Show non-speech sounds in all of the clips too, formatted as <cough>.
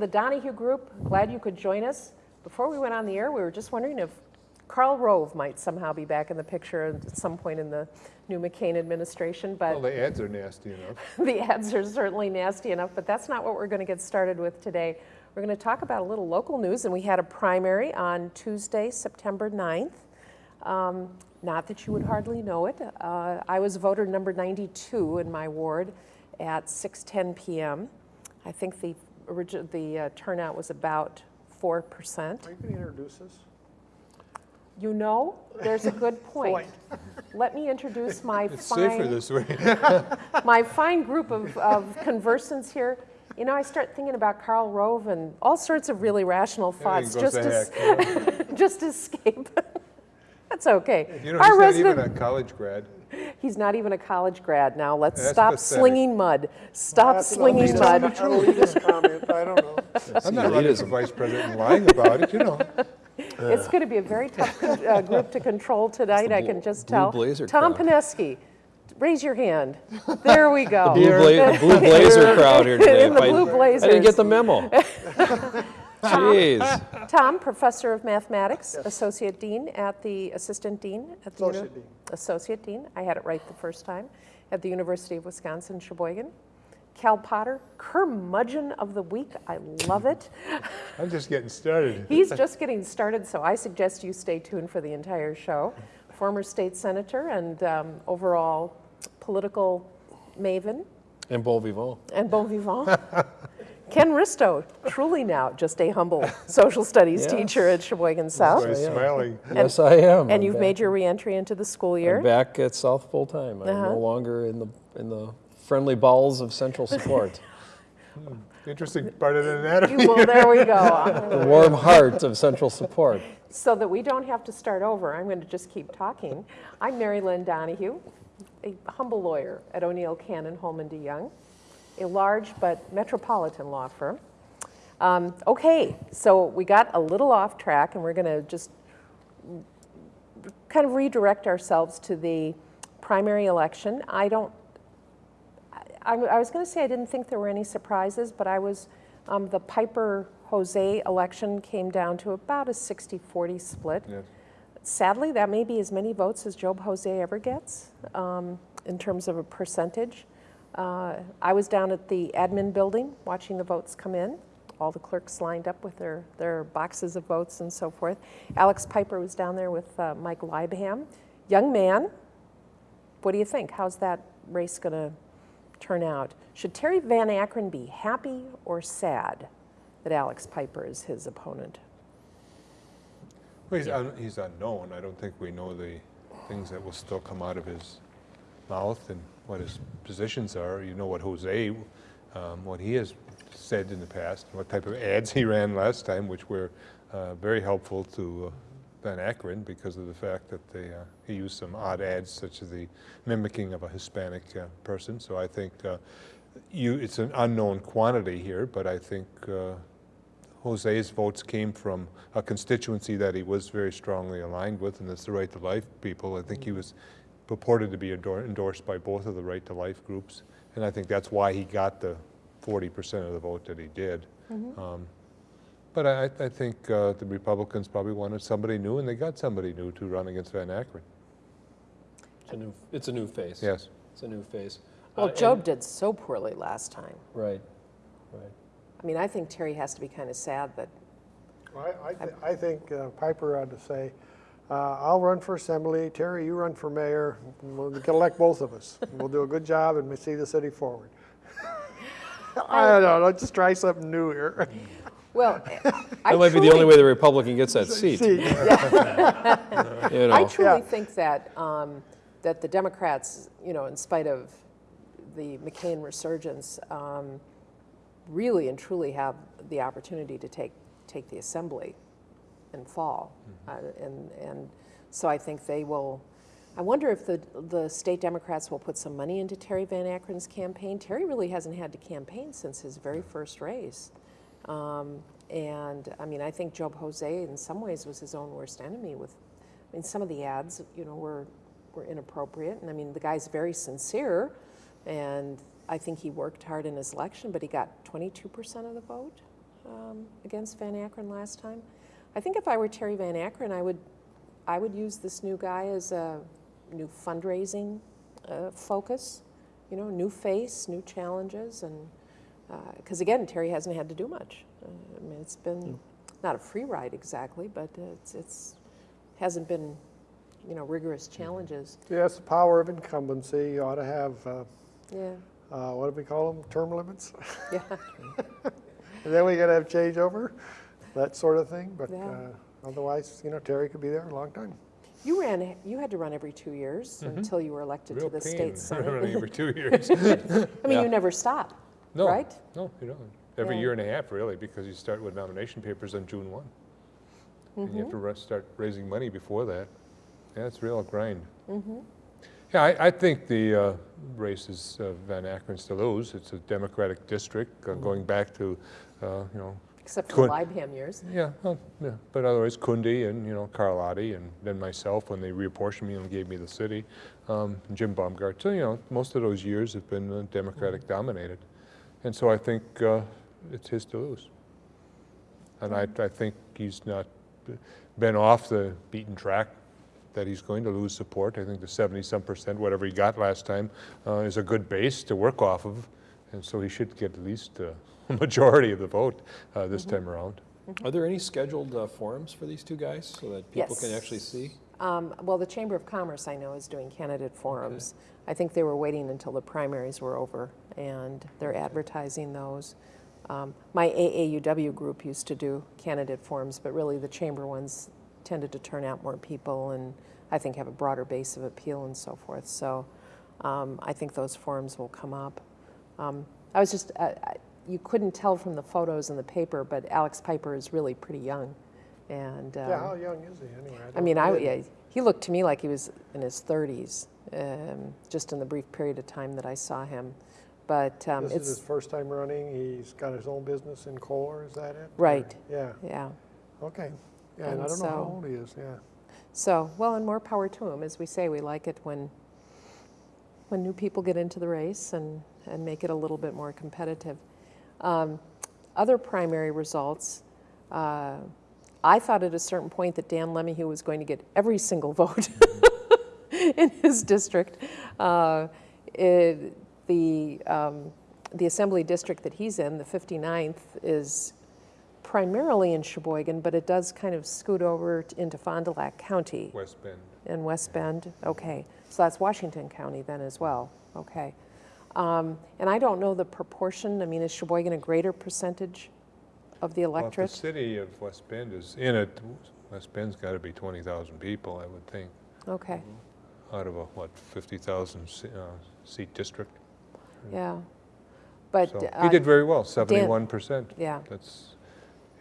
The Donahue Group. Glad you could join us. Before we went on the air, we were just wondering if Karl Rove might somehow be back in the picture at some point in the new McCain administration, but Well, the ads are nasty enough. <laughs> the ads are certainly nasty enough, but that's not what we're going to get started with today. We're going to talk about a little local news, and we had a primary on Tuesday, September 9th. Um, not that you would hardly know it. Uh, I was voter number 92 in my ward at 6:10 p.m. I think the origi- the uh, turnout was about 4%. Are you going to introduce us? You know, there's a good <laughs> point. Let me introduce <laughs> my It's fine, this way. <laughs> my fine group of, of conversants here. You know, I start thinking about Karl Rove and all sorts of really rational thoughts just goes to, to heck. s- just escape. That's okay. You know, Our he's not even resident, a college grad. He's not even a college grad now. Let's That's stop pathetic. slinging mud. Stop That's an slinging elitist- mud. An elitist comment, I don't know. <laughs> I'm not running for vice president and lying about it, you know. <laughs> It's going to be a very tough uh, group to control tonight, I can just blue tell. blazer Tom crowd. Pineski, raise your hand. There we go. Blue, bla- the blue <laughs> blazer crowd here today. In the If I- I didn't get the memo. Jeez. Tom, Professor of Mathematics, Associate Dean at the, Assistant Dean at the. Associate Dean. Associate Dean, I had it right the first time, at the University of Wisconsin, Sheboygan. Cal Potter, curmudgeon of the week, I love it. I'm just getting started. <laughs> He's just getting started, so I suggest you stay tuned for the entire show. Former state senator and um, overall political maven And bon vivant. and bon vivant. <laughs> Ken Risto, truly now just a humble <laughs> social studies Yes. teacher at Sheboygan So South. he's smiling. Yes, I am. And I'm you've made your reentry into the school I'm year. back at South full time. I'm Uh-huh. no longer in the in the friendly bowels of Central Support. <laughs> Interesting part of the anatomy. Well, there we go. <laughs> the warm heart of Central Support. So that we don't have to start over, I'm going to just keep talking. I'm Mary Lynn Donahue, a humble lawyer at O'Neil Cannon Hollman DeJong, a large but metropolitan law firm. Um, okay, so we got a little off track, and we're going to just kind of redirect ourselves to the primary election. I don't I, I was going to say I didn't think there were any surprises, but I was, um, the Piper Jose election came down to about a 60 40 split. Yes. Sadly, that may be as many votes as Job Jose ever gets um, in terms of a percentage. Uh, I was down at the admin building watching the votes come in. All the clerks lined up with their, their boxes of votes and so forth. Alex Piper was down there with uh, Mike Leibham. Young man, what do you think? How's that race going to turn out? Should Terry Van Akkeren be happy or sad that Alex Piper is his opponent? Well, he's, un, he's unknown. I don't think we know the things that will still come out of his mouth and what his positions are. You know what Jose, um, what he has said in the past, what type of ads he ran last time, which were uh, very helpful to uh, Van Akkeren because of the fact that they, uh, he used some odd ads, such as the mimicking of a Hispanic uh, person. So I think uh, you, it's an unknown quantity here, but I think uh, Jose's votes came from a constituency that he was very strongly aligned with, and that's the Right to Life people. I think he was purported to be endorsed by both of the Right to Life groups, and I think that's why he got the 40% of the vote that he did. Um, but I, I think uh, the Republicans probably wanted somebody new, and they got somebody new to run against Van Akkeren. It's a new, it's a new face. Yes. It's a new face. Well, Uh, Job and- did so poorly last time. Right, right. I mean, I think Terry has to be kind of sad that, I, I, thi- I think uh, Piper ought to say, uh, I'll run for assembly, Terry, you run for mayor, we'll get elect both of us. We'll do a good job and we see the city forward. <laughs> I don't know, let's just try something new here. well, I <laughs> That might be the truly- only way the Republican gets that seat. See, <laughs> You I know, truly Yeah. think that, um, that the Democrats, you know, in spite of the McCain resurgence, um, really and truly have the opportunity to take, take the assembly in fall. Uh, and, and so I think they will, I wonder if the, the state Democrats will put some money into Terry Van Akkeren's campaign. Terry really hasn't had to campaign since his very first race. Um, and I mean, I think Job Jose in some ways was his own worst enemy with, I mean, some of the ads, you know, were, were inappropriate. And I mean, the guy's very sincere and I think he worked hard in his election, but he got 22% of the vote um, against Van Akkeren last time. I think if I were Terry Van Akkeren, I would, I would use this new guy as a new fundraising uh, focus, you know, new face, new challenges, and because again, Terry hasn't had to do much. Uh, I mean, it's been not a free ride exactly, but it's, it's hasn't been, you know, rigorous challenges. Yeah, that's the power of incumbency. You ought to have, uh, Yeah, uh, what do we call them, term limits? yeah. <laughs> And then we gotta have changeover, that sort of thing. But Yeah. uh, otherwise, you know, Terry could be there a long time. You ran, you had to run every two years until you were elected Real to the pain, state <laughs> running senate. every two <laughs> years. I mean, Yeah. you never stop, No, right? No, you don't. Every Yeah. year and a half, really, because you start with nomination papers on June 1. And you Mm-hmm. have to ra- start raising money before that. Yeah, it's real grind. Mm-hmm. Yeah, I, I think the uh, race is uh, Van Akkeren's to lose. It's a Democratic district, uh, going back to, uh, you know, Except for the Leibham years. yeah, well, yeah, but otherwise Kundi and, you know, Carlotti and then myself when they reapportioned me and gave me the city, um, Jim Baumgart. So, you know, most of those years have been uh, Democratic dominated. And so I think uh, it's his to lose. And I, I think he's not been off the beaten track that he's going to lose support. I think the 70-some percent, whatever he got last time, uh, is a good base to work off of. And so he should get at least uh, <laughs> majority of the vote uh, this time around. Are there any scheduled uh, forums for these two guys so that people can actually see? Um, Well, the Chamber of Commerce, I know, is doing candidate forums. I think they were waiting until the primaries were over, and they're advertising those. Um, My AAUW group used to do candidate forums, but really the chamber ones tended to turn out more people and I think have a broader base of appeal and so forth. So um, I think those forums will come up. Um, I was just, I- I- you couldn't tell from the photos in the paper, but Alex Piper is really pretty young. And Yeah, um, how young is he anyway? I don't mean. I, yeah, he looked to me like he was in his 30s, um, just in the brief period of time that I saw him. But um, This is his first time running. He's got his own business in Kohler, is that it? Right. Yeah, yeah. okay. Yeah, and I don't know how so- old he is, yeah. So, well, and more power to him. As we say, we like it when, when new people get into the race and, and make it a little bit more competitive. Um, other primary results, uh, I thought at a certain point that Dan LeMahieu was going to get every single <laughs> vote in his district. Uh, it- the, um, the assembly district that he's in, the 59th, is primarily in Sheboygan, but it does kind of scoot over into Fond du Lac County West Bend. in West Bend. Okay, so that's Washington County then as well. Okay. Um, and I don't know the proportion. I mean, is Sheboygan a greater percentage of the Well, if the city of West Bend is in it, West Bend's got to be 20,000 people, I would think, Okay, out of a, what, 50,000 se- uh, seat district. yeah. But, So uh, he did very well, 71%. yeah, That's,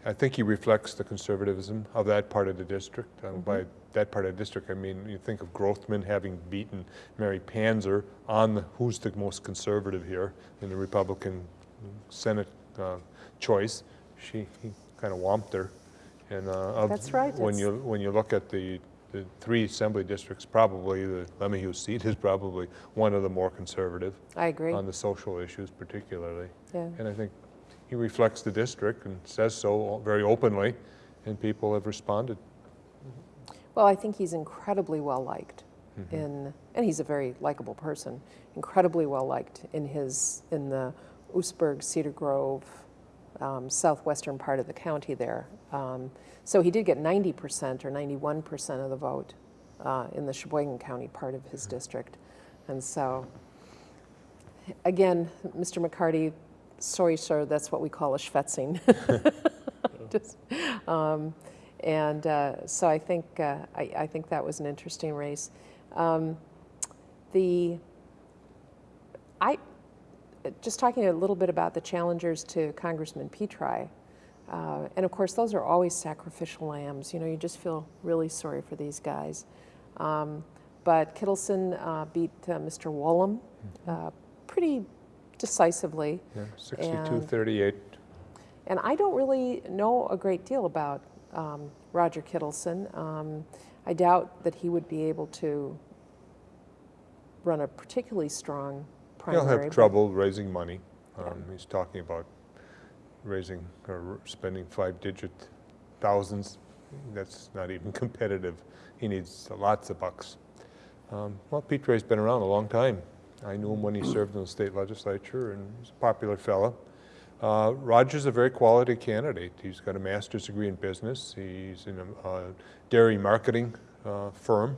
I think he reflects the conservatism of that part of the district. Um, By that part of the district, I mean, you think of Grothman having beaten Mary Panzer on the, who's the most conservative here in the Republican Senate uh, choice. She, he kind of whomped her. And uh, That's right, When it's- you, when you look at the, the three assembly districts, probably the LeMahieu seat is probably one of the more conservative I agree. on the social issues particularly. Yeah. And I think he reflects the district and says so very openly, and people have responded. Well, I think he's incredibly well liked in, and he's a very likable person. Incredibly well liked in his in the Oostburg, Cedar Grove, um, southwestern part of the county there. Um, so he did get 90% or 91% of the vote uh, in the Sheboygan County part of his district, and so again, Mr. McCarty, sorry, sir, that's what we call a schwetzing. <laughs> Just, um, and uh, so I think uh, I, I think that was an interesting race. Um, the I just talking a little bit about the challengers to Congressman Petri, uh, and of course those are always sacrificial lambs. You know, you just feel really sorry for these guys. Um, but Kittleson uh, beat uh, Mr. Wollum uh, pretty decisively. Yeah, And- 62, 38. And I don't really know a great deal about um, Roger Kittleson. Um, I doubt that he would be able to run a particularly strong primary. He'll have trouble raising money. Um, He's talking about raising or spending five-digit thousands. That's not even <laughs> competitive. He needs lots of bucks. Um, Well, Petri's been around a long time. I knew him when he served in the state legislature, and he's a popular fellow. Uh, Roger's a very quality candidate. He's got a master's degree in business. He's in a uh, dairy marketing uh, firm,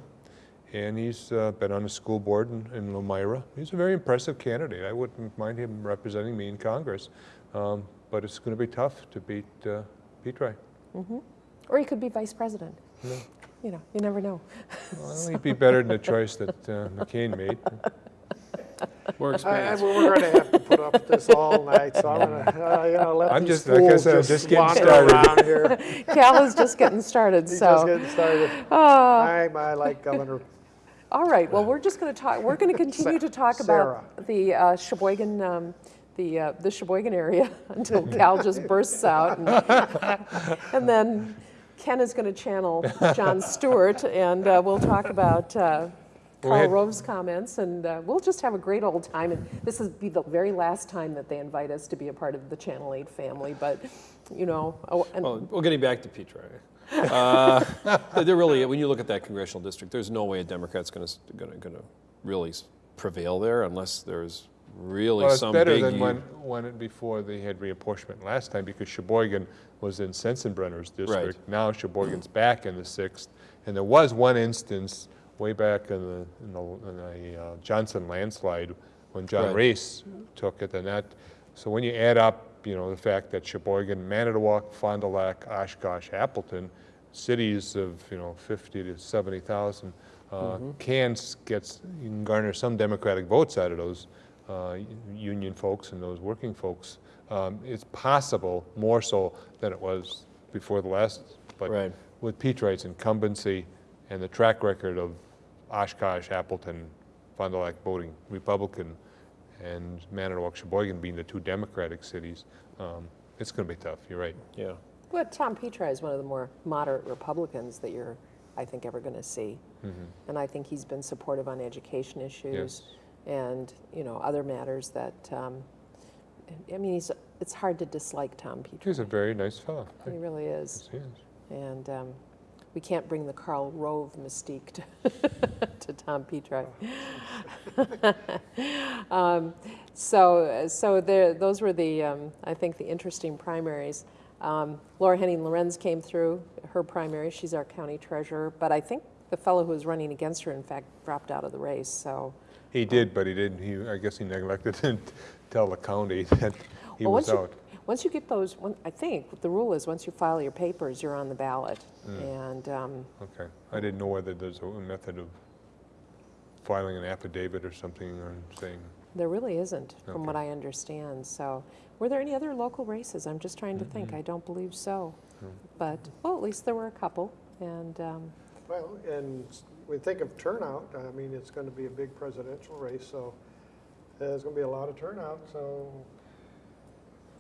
and he's uh, been on the school board in, in Lomira. He's a very impressive candidate. I wouldn't mind him representing me in Congress, um, but it's going to be tough to beat uh, Petri. Or he could be vice president. You know, you never know. Well, he'd be better than the choice that uh, McCain made. <laughs> More I- I- experience. We're going to have to put up with this all night, so I'm going <laughs> to, you know, let I'm these just- like I fools said, I'm just getting wander started. around here. <laughs> Cal is just getting started, He's just getting started. <laughs> Ah. I, I like Governor All right, well, we're just going to talk, we're going to continue to talk Sarah. about the uh, Sheboygan, um, the, uh, the Sheboygan area until Cal just bursts out. And and then Ken is going to channel Jon Stewart, and uh, we'll talk about We Karl Rove's comments, and uh, we'll just have a great old time. And this will be the very last time that they invite us to be a part of the Channel 8 family, but, you know, oh, and Well, well, getting back to Petri. Uh, <laughs> there really, when you look at that congressional district, there's no way a Democrat's going to going to really prevail there unless there's really Well, it's some better big. than when, when, before they had reapportionment last time, because Sheboygan was in Sensenbrenner's district. Now Sheboygan's back in the sixth, and there was one instance way back in the, in the, in the uh, Johnson landslide, when John Right. Race took it, and that, so when you add up, you know, the fact that Sheboygan, Manitowoc, Fond du Lac, Oshkosh, Appleton, cities of, you know, fifty to seventy thousand, uh, can s- gets, you can garner some Democratic votes out of those uh, union folks and those working folks. Um, It's possible, more so than it was before the last, but Right. with Petri's incumbency and the track record of Oshkosh, Appleton, Fond du Lac voting Republican, and Manitowoc, Sheboygan being the two Democratic cities, um, it's going to be tough, you're right. Yeah. Well, Tom Petri is one of the more moderate Republicans that you're, I think, ever going to see. Mm -hmm. And I think he's been supportive on education issues and, you know, other matters that, um, I mean, he's, it's hard to dislike Tom Petri. He's a very nice fellow. He really is. Yes, he is. And um, we can't bring the Karl Rove mystique to, <laughs> to Tom Petri. <laughs> um, so, so there, those were the, um, I think, the interesting primaries. Um, Laura Henning Lorenz came through her primary. She's our county treasurer, but I think the fellow who was running against her, in fact, dropped out of the race. So, He did, but he didn't, he, I guess he neglected to tell the county <laughs> that he Well, was you- out. Once you get those, one- I think the rule is once you file your papers, you're on the ballot. And um, Okay, I didn't know whether there's a method of filing an affidavit or something or saying, There really isn't, from what I understand. So, were there any other local races? I'm just trying to think. I don't believe so. But, well, at least there were a couple. And, um, Well, and we think of turnout, I mean, it's going to be a big presidential race, so there's going to be a lot of turnout, so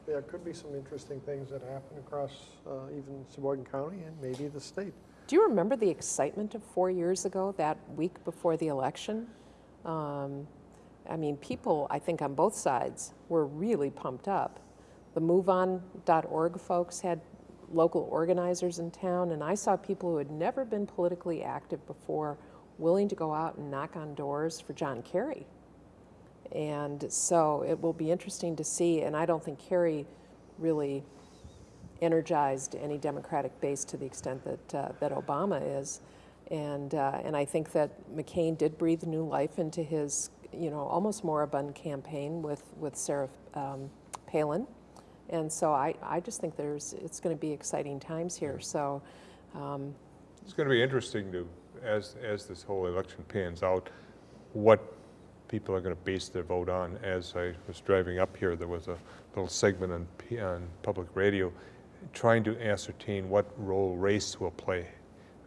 there could be some interesting things that happen across uh, even Sheboygan County and maybe the state. do you remember the excitement of four years ago, that week before the election? Um, I mean, people, I think on both sides, were really pumped up. The MoveOn.org folks had local organizers in town, and I saw people who had never been politically active before willing to go out and knock on doors for John Kerry. And so it will be interesting to see, and I don't think Kerry really energized any Democratic base to the extent that, uh, that Obama is. And, uh, and I think that McCain did breathe new life into his, you know, almost moribund campaign with, with Sarah um, Palin. And so I, I just think there's, it's going to be exciting times here. So, um, it's going to be interesting to, as, as this whole election pans out, what people are going to base their vote on. As I was driving up here, there was a little segment on, P- on public radio trying to ascertain what role race will play.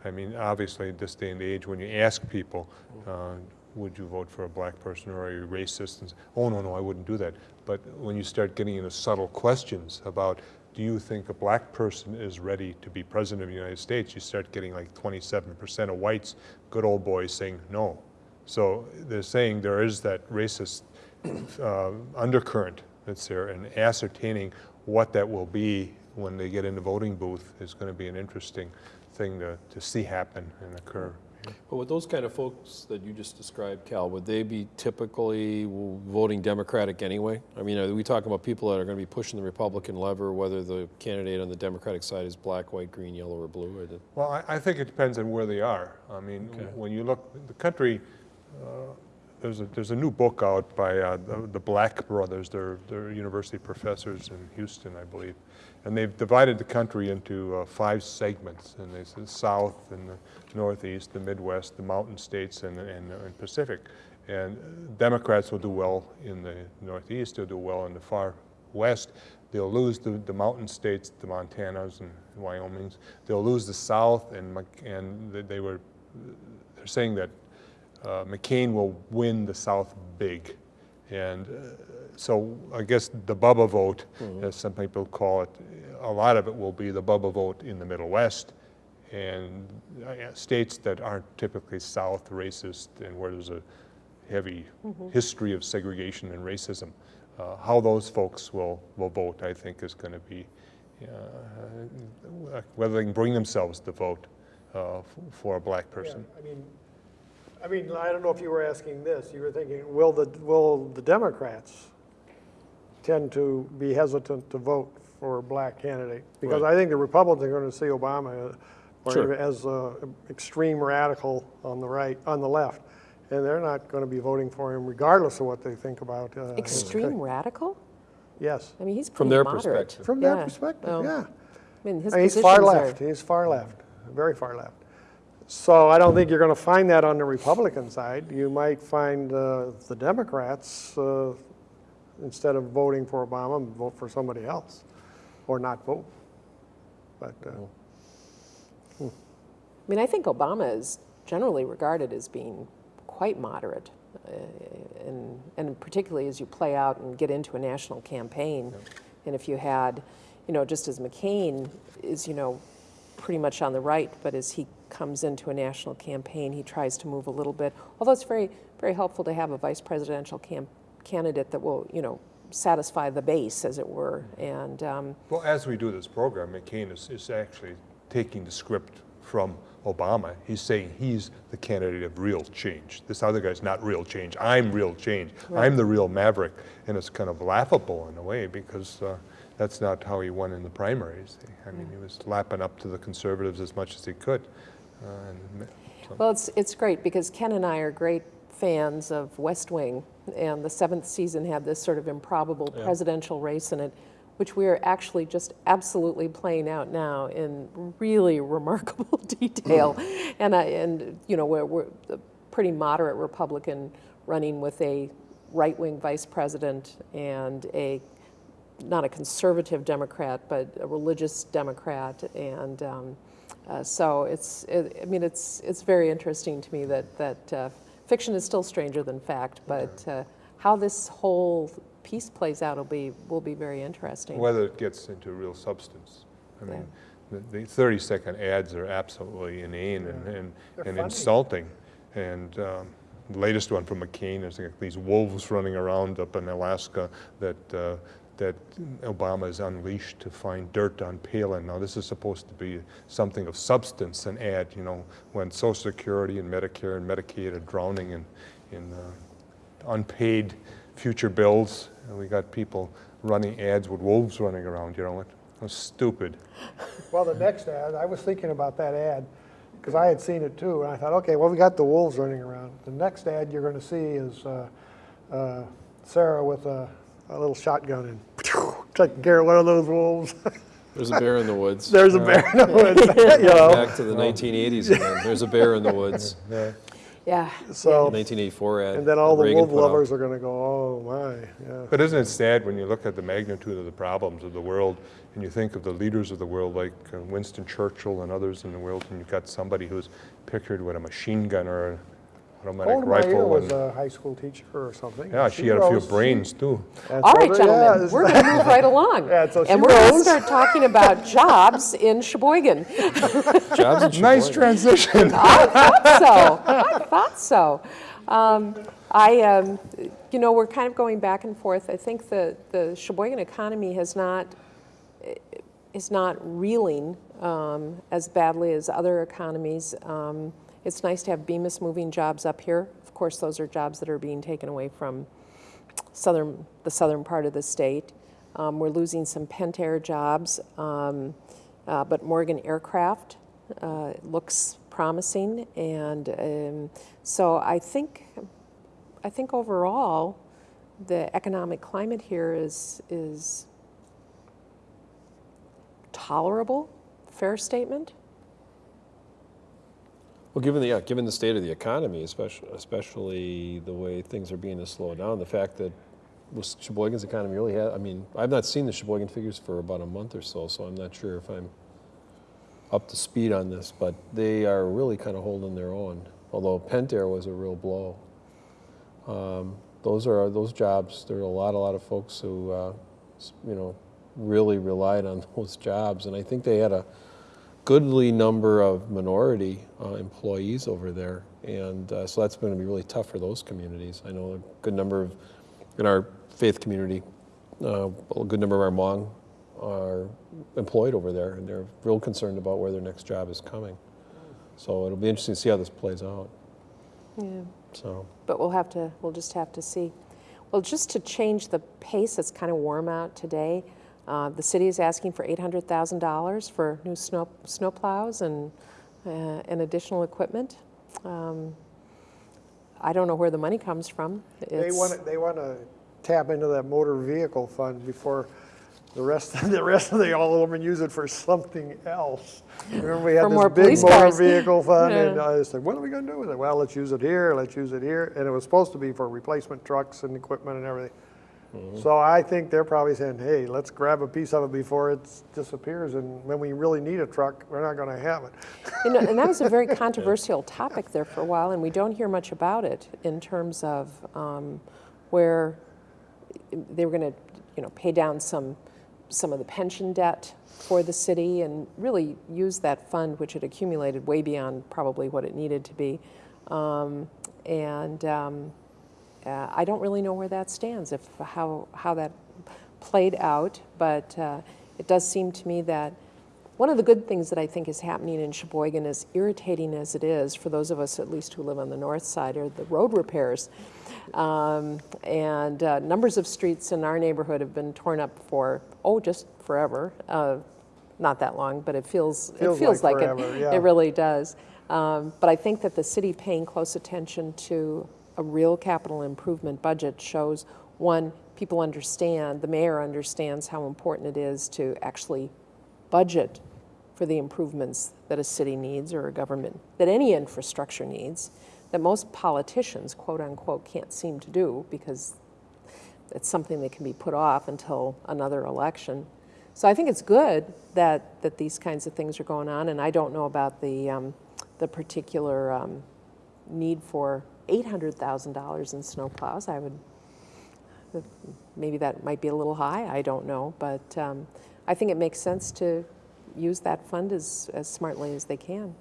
I mean, obviously, at this day and age, when you ask people, uh, would you vote for a black person or are you racist? And oh, no, no, I wouldn't do that. But when you start getting into subtle questions about, do you think a black person is ready to be president of the United States? You start getting like 27% of whites, good old boys, saying no. So they're saying there is that racist uh, undercurrent that's there and ascertaining what that will be when they get in the voting booth is going to be an interesting thing to, to see happen and occur. But with those kind of folks that you just described, Cal, would they be typically voting Democratic anyway? I mean, are we talking about people that are going to be pushing the Republican lever, whether the candidate on the Democratic side is black, white, green, yellow, or blue? Or Well, I, I think it depends on where they are. I mean, Okay. when you look, the country, there's a, there's a new book out by uh, the, the Black brothers. They're, they're university professors in Houston, I believe. And they've divided the country into uh, five segments. And they said South and the Northeast, the Midwest, the Mountain States, and, and, and Pacific. And Democrats will do well in the Northeast. They'll do well in the far West. They'll lose the, the mountain states, the Montanas and Wyomings. They'll lose the South, and, and they- they were, they're saying that uh, McCain will win the South big. And uh, so I guess the Bubba vote, as some people call it, a lot of it will be the Bubba vote in the Middle West and uh, states that aren't typically South racist and where there's a heavy history of segregation and racism. Uh, how those folks will, will vote, I think, is going to be uh, whether they can bring themselves to vote uh, f- for a black person. Yeah, I mean, I mean, I don't know if you were asking this, you were thinking, will the, will the Democrats tend to be hesitant to vote for a black candidate? Because Right. I think the Republicans are going to see Obama uh, Sure. as a extreme radical on the right, on the left. And they're not going to be voting for him regardless of what they think about. uh, his- Extreme radical? Yes, I mean, he's From their moderate. perspective. from their perspective, well, yeah. I mean, his I mean, he's positions far are- left. He's far left, very far left. So I don't think you're going to find that on the Republican side. You might find uh, the Democrats, uh, instead of voting for Obama, vote for somebody else, or not vote. But uh, I mean, I think Obama is generally regarded as being quite moderate, uh, and, and particularly as you play out and get into a national campaign. And if you had, you know, just as McCain is, you know, pretty much on the right, but as he comes into a national campaign, he tries to move a little bit. Although it's very, very helpful to have a vice presidential candidate that will, you know, satisfy the base, as it were. And um, Well, as we do this program, McCain is, is actually taking the script from Obama. He's saying he's the candidate of real change. This other guy's not real change. I'm real change. I'm the real maverick. And it's kind of laughable in a way because uh, that's not how he won in the primaries. I mean, he was lapping up to the conservatives as much as he could. Uh, and, so- Well, it's, it's great because Ken and I are great fans of West Wing, and the seventh season had this sort of improbable presidential race in it, which we are actually just absolutely playing out now in really <laughs> remarkable <laughs> detail. and, I, and, you know, we're, we're a pretty moderate Republican running with a right wing vice president and a not a conservative Democrat, but a religious Democrat, and um, uh, so it's. It, I mean, it's it's very interesting to me that that uh, fiction is still stranger than fact, but uh, how this whole piece plays out will be will be very interesting. whether it gets into real substance. I mean, the, the 30 second ads are absolutely inane and, and, They're and funny. insulting. And um, the latest one from McCain is like these wolves running around up in Alaska that, uh, that Obama is unleashed to find dirt on Palin. Now, this is supposed to be something of substance, an ad, you know, when Social Security and Medicare and Medicaid are drowning in, in uh, unpaid future bills. And we got people running ads with wolves running around, you know, it was stupid. Well, the next ad, I was thinking about that ad, because I had seen it too, and I thought, okay, well, we got the wolves running around. The next ad you're going to see is uh, uh, Sarah with a, a little shotgun and taking care of one of those wolves. There's a bear in the woods. <laughs> There's a bear in the woods, <laughs> <laughs> you know. Back to the 1980s again. There's a bear in the woods. yeah. yeah. So, 1984 ad. and then all the Reagan wolf put out. lovers are going to go, oh my, yeah. But isn't it sad when you look at the magnitude of the problems of the world and you think of the leaders of the world like uh, Winston Churchill and others in the world, and you've got somebody who's pictured with a machine gun or an automatic Golda Meir rifle? was and- a high school teacher or something. yeah, she had a few brains too. and All so gentlemen, yeah, we're going to move right <laughs> along. Yeah, so and we're going to start talking about <laughs> jobs in Sheboygan. Jobs in Nice transition. I thought so. I thought so. Um, I, um, you know, we're kind of going back and forth. I think the, the Sheboygan economy has not, is not reeling um, as badly as other economies. Um, It's nice to have Bemis moving jobs up here. Of course, those are jobs that are being taken away from southern, the southern part of the state. Um, We're losing some Pentair jobs, um, uh, but Morgan Aircraft uh, looks promising. And um, so I think, I think overall, the economic climate here is, is tolerable, fair statement? Well, given the, yeah, given the state of the economy, especially, especially the way things are being to slow down, the fact that Sheboygan's economy really had, I mean, I've not seen the Sheboygan figures for about a month or so, so I'm not sure if I'm up to speed on this, but they are really kind of holding their own. Although Pentair was a real blow. Um, those are those jobs. There are a lot, a lot of folks who, uh, you know, really relied on <laughs> those jobs, and I think they had a goodly number of minority uh, employees over there, and uh, so that's going to be really tough for those communities. I know a good number of in our faith community, uh, a good number of our Hmong are employed over there, and they're real concerned about where their next job is coming. So it'll be interesting to see how this plays out. Yeah. So. But we'll have to, we'll just have to see. Well, just to change the pace, it's kind of warm out today. Uh, the city is asking for $800,000 for new snow, snow plows and, uh, and additional equipment. Um, I don't know where the money comes from. They It's- want to, they want to tap into that motor vehicle fund before the rest, of the rest of the Aldermen use it for something else. Remember, we For had more this big motor cars. <laughs> vehicle fund, and. I said, what are we going to do with it? Well, let's use it here, let's use it here, and it was supposed to be for replacement trucks and equipment and everything. Mm-hmm. So I think they're probably saying, hey, let's grab a piece of it before it disappears, and when we really need a truck, we're not going to have it. You know, and that was a very <laughs> controversial topic there for a while, and we don't hear much about it in terms of um, where they were going to, you know, pay down some some of the pension debt for the city and really use that fund, which had accumulated way beyond probably what it needed to be. Um, and um, uh, I don't really know where that stands, if how how that played out, but uh, it does seem to me that one of the good things that I think is happening in Sheboygan, as irritating as it is for those of us at least who live on the north side, are the road repairs. Um, and uh, numbers of streets in our neighborhood have been torn up for, oh, just forever. Uh, not that long, but it feels, Feels it feels like like, forever, it. yeah. It really does. Um, but I think that the city paying close attention to a real capital improvement budget shows one, people understand, the mayor understands how important it is to actually budget for the improvements that a city needs or a government, that any infrastructure needs, that most politicians, quote unquote, can't seem to do because it's something that can be put off until another election. So I think it's good that, that these kinds of things are going on, and I don't know about the, um, the particular um, need for $800,000 in snowplows. I would, maybe that might be a little high, I don't know, but um, I think it makes sense to use that fund as, as smartly as they can.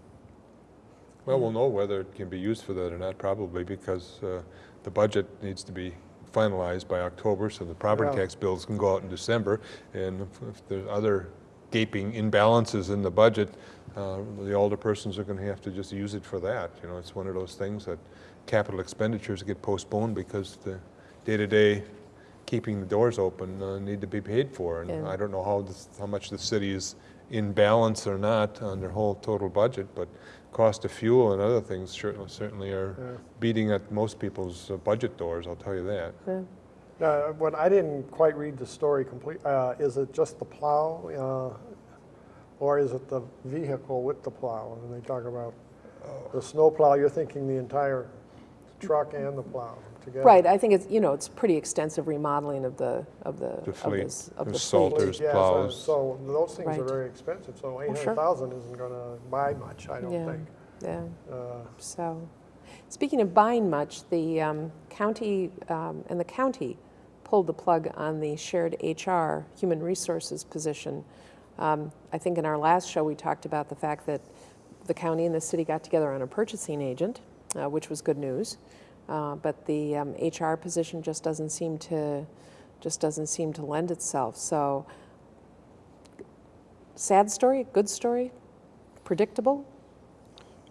Well, we'll know whether it can be used for that or not, probably, because uh, the budget needs to be finalized by October, so the property Yeah. tax bills can go out in December, and if- if there's other gaping imbalances in the budget, uh, the alderpersons are going to have to just use it for that. You know, it's one of those things that capital expenditures get postponed because the day-to-day keeping the doors open uh, need to be paid for. And Yeah. I don't know how, this- how much the city is in balance or not on their whole total budget, but cost of fuel and other things certainly, certainly are Yeah. beating at most people's uh, budget doors, I'll tell you that. Yeah. Uh, What, I didn't quite read the story complete, uh, is it just the plow, uh, or is it the vehicle with the plow? And they talk about the snow plow, you're thinking the entire truck and the plow together? Right, I think it's, you know, it's pretty extensive remodeling of the, of the. The of fleet, s- Of the the fleet. Salters, Yeah, so- plows. So those things are Right. very expensive, so eight sure. hundred thousand isn't gonna buy much, I don't think. Yeah. Uh, So, speaking of buying much, the um, county, um, and the county pulled the plug on the shared HR, human resources position. Um, I think in our last show, we talked about the fact that the county and the city got together on a purchasing agent, uh, which was good news. Uh, But the um, HR position just doesn't seem to, just doesn't seem to lend itself. So sad story, good story, predictable?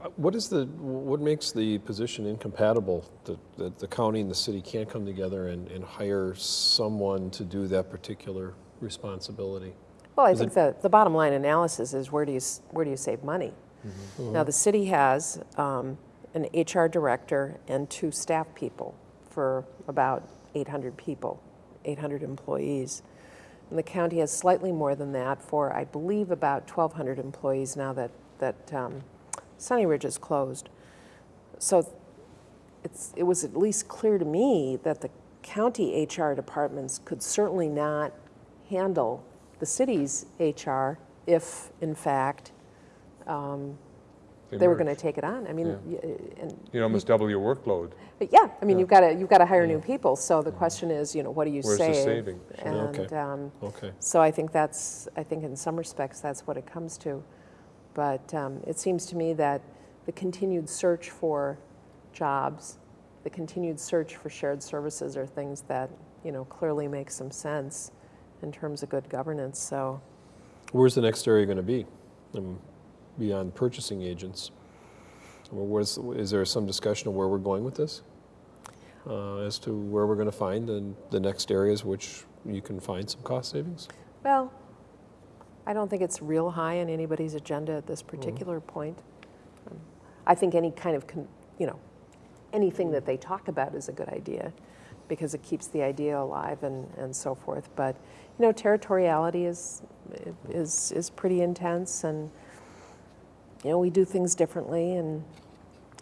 Uh, What is the, what makes the position incompatible, that, that the county and the city can't come together and, and hire someone to do that particular responsibility? Well, I Is think the, the bottom line analysis is where do you, where do you save money? Now, the city has um, an HR director and two staff people for about 800 people, 800 employees. And the county has slightly more than that for, I believe, about 1,200 employees now that, that um, Sunny Ridge is closed. So it's, it was at least clear to me that the county HR departments could certainly not handle the city's HR if, in fact, um, they were going to take it on. I mean, Yeah. y- and You almost double your workload. but yeah, I mean, Yeah. you've got to you've got to hire new people. So the question is, you know, what do you Where's the saving? Sure. And Okay. um, Okay. so I think that's I think in some respects that's what it comes to. But um, it seems to me that the continued search for jobs, the continued search for shared services, are things that you know clearly make some sense in terms of good governance. So. Where's the next area going to be, um, beyond purchasing agents? Where's, is there some discussion of where we're going with this? Uh, As to where we're going to find the, the next areas which you can find some cost savings? Well, I don't think it's real high on anybody's agenda at this particular point. Um, I think any kind of, con- you know, anything that they talk about is a good idea because it keeps the idea alive and, and so forth. But, you know, territoriality is, is, is pretty intense and, you know, we do things differently and,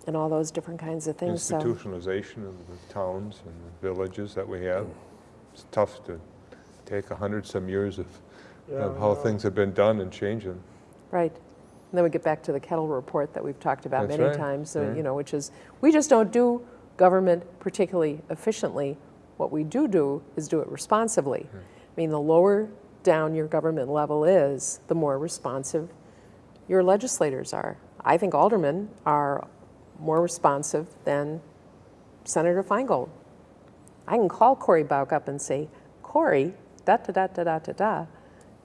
and all those different kinds of things. So, Institutionalization of the towns and the villages that we have. It's tough to take a hundred some years of, of how things have been done and change them. Right. And then we get back to the Kettl report that we've talked about That's many right, times, uh, you know, which is, we just don't do government particularly efficiently. What we do do is do it responsibly. I mean, the lower down your government level is, the more responsive your legislators are. I think aldermen are more responsive than Senator Feingold. I can call Cory Bauk up and say, Cory, da da da da da da da.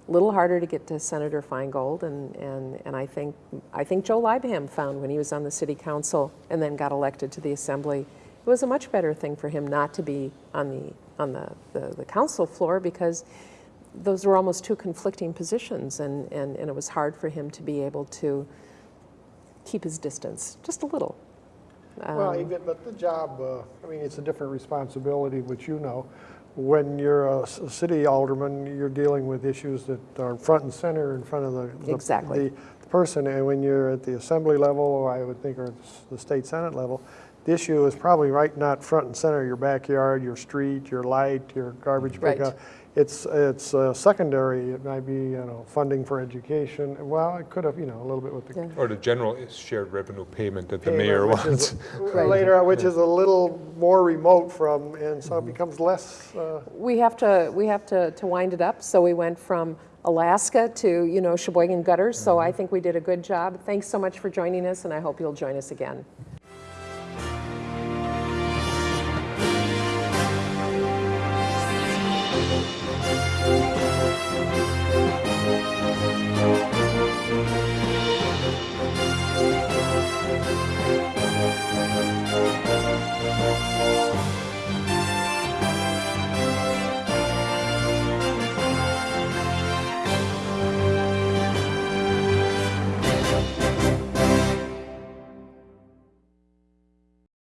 Little harder to get to Senator Feingold, and, and, and I think I think Joe Leibham found when he was on the city council and then got elected to the assembly, it was a much better thing for him not to be on the on the, the, the council floor because those were almost two conflicting positions, and, and, and it was hard for him to be able to keep his distance just a little. Well, Um, even, but the job, uh, I mean, it's a different responsibility, which you know. When you're a city alderman, you're dealing with issues that are front and center in front of the. the- Exactly. The person, and when you're at the assembly level, or I would think, or the state senate level, the issue is probably right not front and center, your backyard, your street, your light, your garbage Right. pickup. It's, it's uh, secondary, it might be, you know, funding for education, well, it could have, you know, a little bit with the Yeah. Or the general shared revenue payment that the mayor wants. is- <laughs> Right. Later, on, which is a little more remote from, and so it becomes less, uh, we have to we have to, to wind it up. So we went from Alaska to you know Sheboygan gutters. So I think we did a good job. Thanks so much for joining us, and I hope you'll join us again.